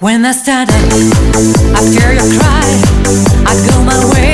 When I stand up, I hear your cry, I go my way.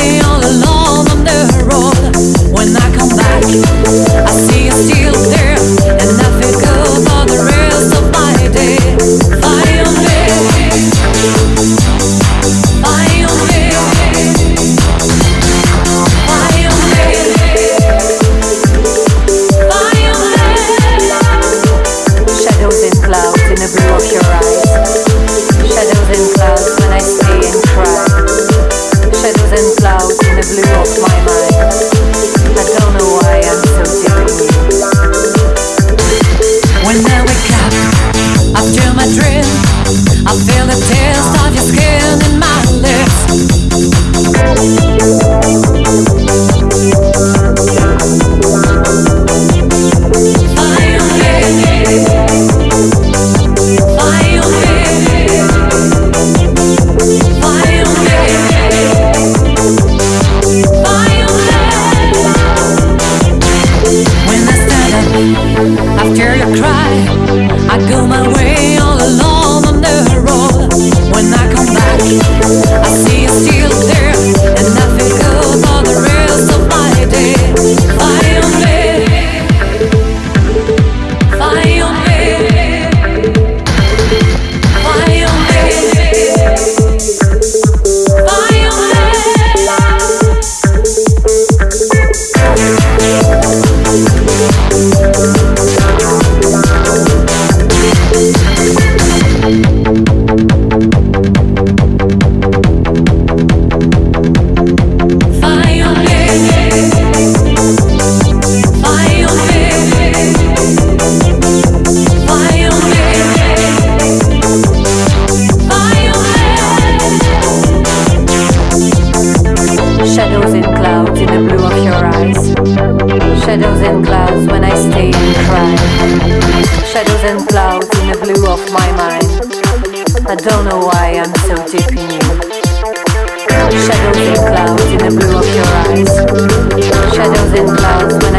when I stay and cry. Shadows and clouds in the blue of my mind. I don't know why I'm so deep in you. Shadows and clouds in the blue of your eyes. Shadows and clouds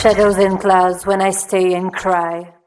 Shadows and clouds when I stay and cry.